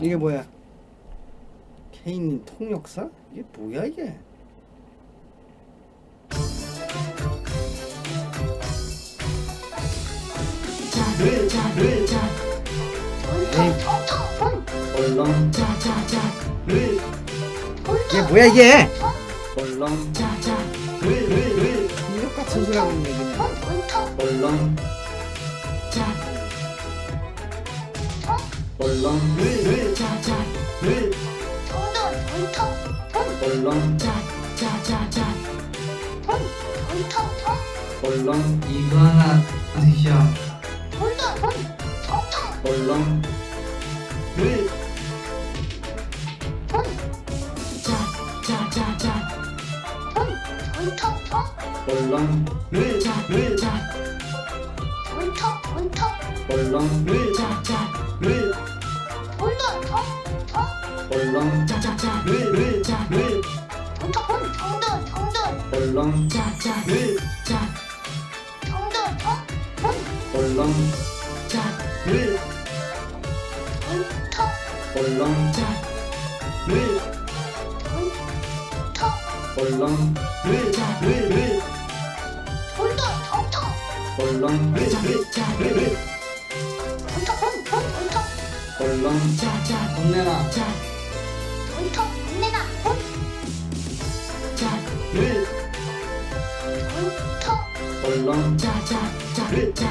이게 뭐야? 케인님 통역사? 이게 뭐야 이게? 이게 뭐야 이게? 얼렁 통역 같은 소리 하고 있네 그냥. 얼렁 얼렁 늘 돈돈 돈터 돈 얼렁 짜짜짜짜 돈 돈터 돈 얼렁 이거 하나 드셔 돈돈 돈 돈터 얼렁 늘 돈. 짜짜짜짜 돈 돈터 돈 얼렁 늘늘자 돈터 돈터 얼렁 늘자자 얼렁 짜짜짜 르르짜르 정돈 정돈 정돈 얼렁 짜짜 르짜 정돈 정돈 얼렁 짜르 정터 얼렁 짜르 정터 얼렁 르짜르르 정돈 정터 얼렁 르르짜르르 얼렁 짜자 건네나. 짜 돈통 건네나. 돈 짜를. 돈통. 얼렁 짜짜 짜를. 짜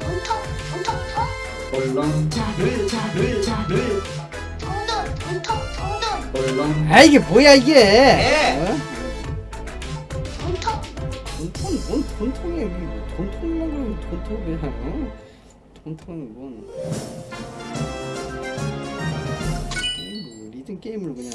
돈통 돈통 돈 얼렁 짜를. 짜를. 짜를. 돈돈 돈통 돈돈. 얼렁 아 이게 뭐야 이게? 예. 어? 돈통. 돈통 뭔 돈통이야 돈통 먹으면 돈통이야 전통은 이건 어, 뭐 리듬 게임으로 그냥